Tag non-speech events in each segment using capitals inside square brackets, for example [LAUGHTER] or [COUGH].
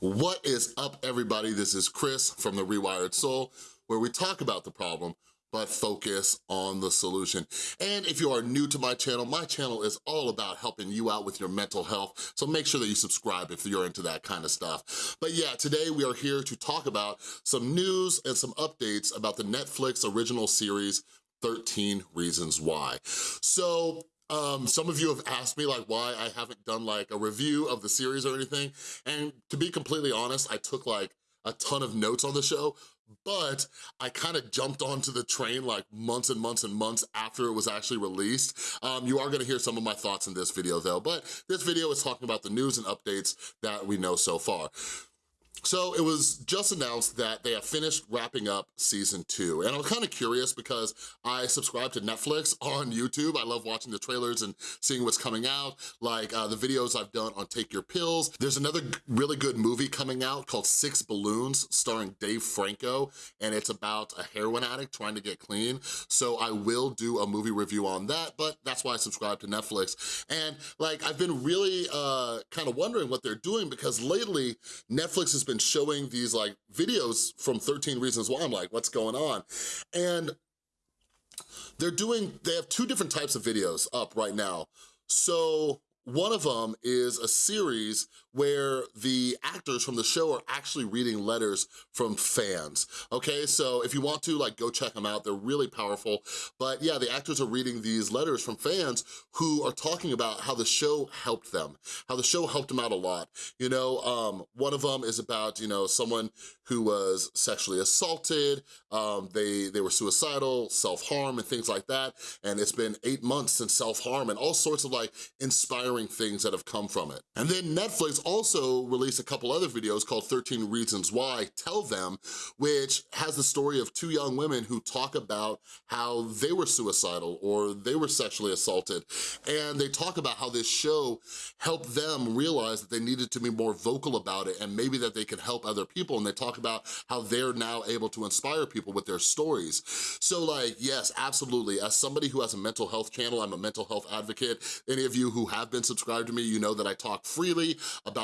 What is up, everybody? This is Chris from The Rewired Soul, where we talk about the problem, but focus on the solution. And if you are new to my channel, my channel is all about helping you out with your mental health, so make sure that you subscribe if you're into that kind of stuff. But yeah, today we are here to talk about some news and some updates about the Netflix original series, 13 Reasons Why. So um, some of you have asked me like why I haven't done like a review of the series or anything. And to be completely honest, I took like a ton of notes on the show, but I kind of jumped onto the train like months and months and months after it was actually released. Um, you are gonna hear some of my thoughts in this video though, but this video is talking about the news and updates that we know so far. So it was just announced that they have finished wrapping up season two. And I'm kind of curious because I subscribe to Netflix [LAUGHS] on YouTube. I love watching the trailers and seeing what's coming out, like uh, the videos I've done on Take Your Pills. There's another really good movie coming out called Six Balloons starring Dave Franco, and it's about a heroin addict trying to get clean. So I will do a movie review on that, but that's why I subscribe to Netflix. And like, I've been really uh, kind of wondering what they're doing because lately Netflix has been been showing these like videos from 13 Reasons Why. I'm like, what's going on? And they're doing, they have two different types of videos up right now. So one of them is a series where the actors from the show are actually reading letters from fans, okay? So if you want to, like, go check them out. They're really powerful. But yeah, the actors are reading these letters from fans who are talking about how the show helped them, how the show helped them out a lot. You know, um, one of them is about, you know, someone who was sexually assaulted, um, they, they were suicidal, self-harm and things like that. And it's been eight months since self-harm and all sorts of like inspiring things that have come from it. And then Netflix also released a couple other videos called 13 Reasons Why, Tell Them, which has the story of two young women who talk about how they were suicidal or they were sexually assaulted. And they talk about how this show helped them realize that they needed to be more vocal about it and maybe that they could help other people. And they talk about how they're now able to inspire people with their stories. So like, yes, absolutely. As somebody who has a mental health channel, I'm a mental health advocate. Any of you who have been subscribed to me, you know that I talk freely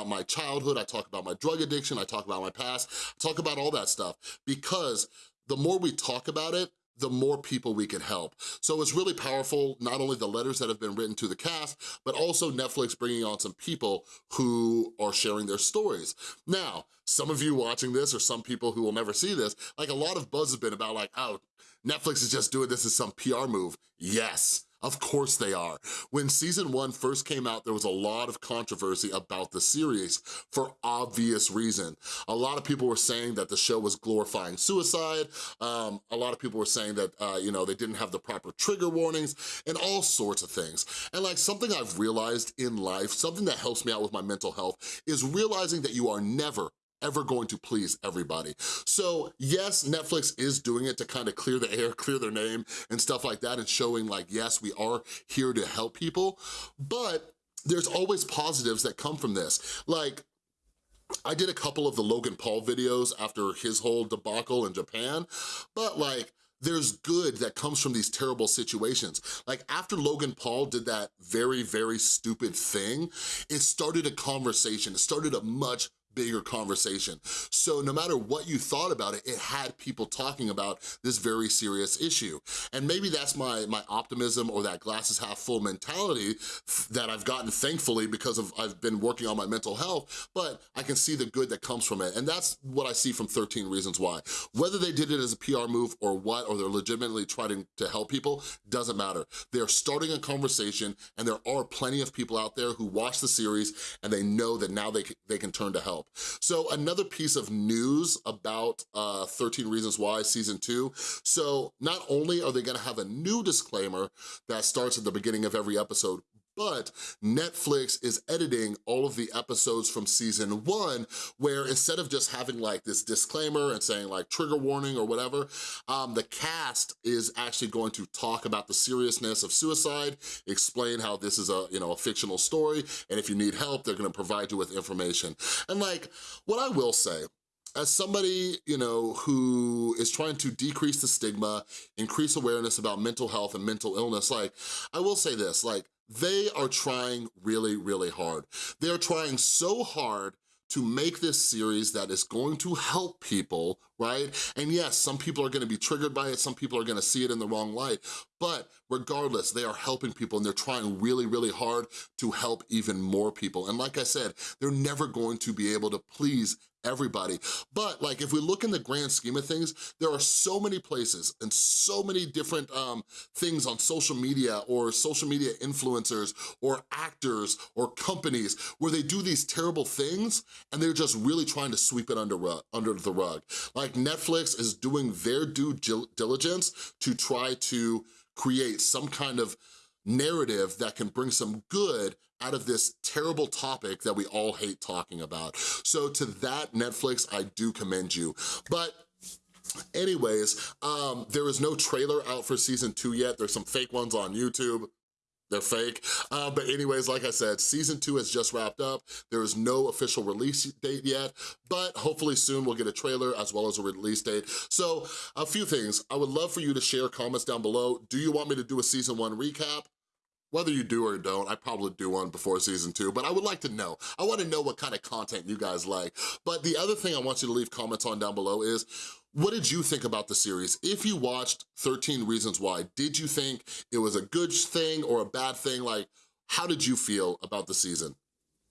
my childhood, I talk about my drug addiction, I talk about my past, I talk about all that stuff because the more we talk about it, the more people we can help. So it's really powerful, not only the letters that have been written to the cast, but also Netflix bringing on some people who are sharing their stories. Now, some of you watching this or some people who will never see this, like a lot of buzz has been about like, oh, Netflix is just doing this as some PR move. Yes, of course they are. When season one first came out, there was a lot of controversy about the series for obvious reason. A lot of people were saying that the show was glorifying suicide. Um, a lot of people were saying that, uh, you know, they didn't have the proper trigger warnings and all sorts of things. And like something I've realized in life, something that helps me out with my mental health is realizing that you are never, ever going to please everybody. So yes, Netflix is doing it to kind of clear the air, [LAUGHS] clear their name and stuff like that and showing like, yes, we are here to help people, but there's always positives that come from this. Like, I did a couple of the Logan Paul videos after his whole debacle in Japan, but like, there's good that comes from these terrible situations. Like after Logan Paul did that very, very stupid thing, it started a conversation. It started a much bigger conversation. So no matter what you thought about it, it had people talking about this very serious issue. And maybe that's my, my optimism or that glasses half full mentality that I've gotten thankfully because of I've been working on my mental health, but I can see the good that comes from it. And that's what I see from 13 Reasons Why. Whether they did it as a PR move or what, or they're legitimately trying to help people, doesn't matter. They're starting a conversation and there are plenty of people out there who watch the series and they know that now they, they can turn to help help. So another piece of news about uh, 13 Reasons Why Season 2. So not only are they gonna have a new disclaimer that starts at the beginning of every episode, but Netflix is editing all of the episodes from season one where instead of just having like this disclaimer and saying like trigger warning or whatever, um, the cast is actually going to talk about the seriousness of suicide, explain how this is a, you know, a fictional story, and if you need help, they're gonna provide you with information. And like, what I will say, as somebody, you know, who is trying to decrease the stigma, increase awareness about mental health and mental illness, like, I will say this, like, they are trying really, really hard. They're trying so hard to make this series that is going to help people, right? And yes, some people are gonna be triggered by it, some people are gonna see it in the wrong light, but regardless, they are helping people and they're trying really, really hard to help even more people. And like I said, they're never going to be able to please everybody. But like if we look in the grand scheme of things, there are so many places and so many different um, things on social media or social media influencers or actors or companies where they do these terrible things and they're just really trying to sweep it under, under the rug. Like Netflix is doing their due diligence to try to create some kind of narrative that can bring some good out of this terrible topic that we all hate talking about. So to that, Netflix, I do commend you. But anyways, um, there is no trailer out for season two yet. There's some fake ones on YouTube. They're fake. Uh, but anyways, like I said, season two has just wrapped up. There is no official release date yet, but hopefully soon we'll get a trailer as well as a release date. So a few things. I would love for you to share comments down below. Do you want me to do a season one recap? Whether you do or don't, I probably do one before season two, but I would like to know. I wanna know what kind of content you guys like. But the other thing I want you to leave comments on down below is, what did you think about the series? If you watched 13 Reasons Why, did you think it was a good thing or a bad thing? Like, how did you feel about the season?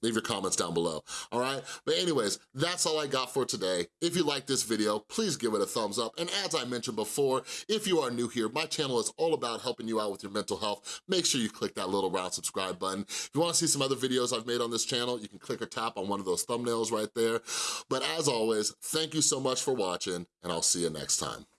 Leave your comments down below, all right? But anyways, that's all I got for today. If you like this video, please give it a thumbs up. And as I mentioned before, if you are new here, my channel is all about helping you out with your mental health. Make sure you click that little round subscribe button. If you wanna see some other videos I've made on this channel, you can click or tap on one of those thumbnails right there. But as always, thank you so much for watching, and I'll see you next time.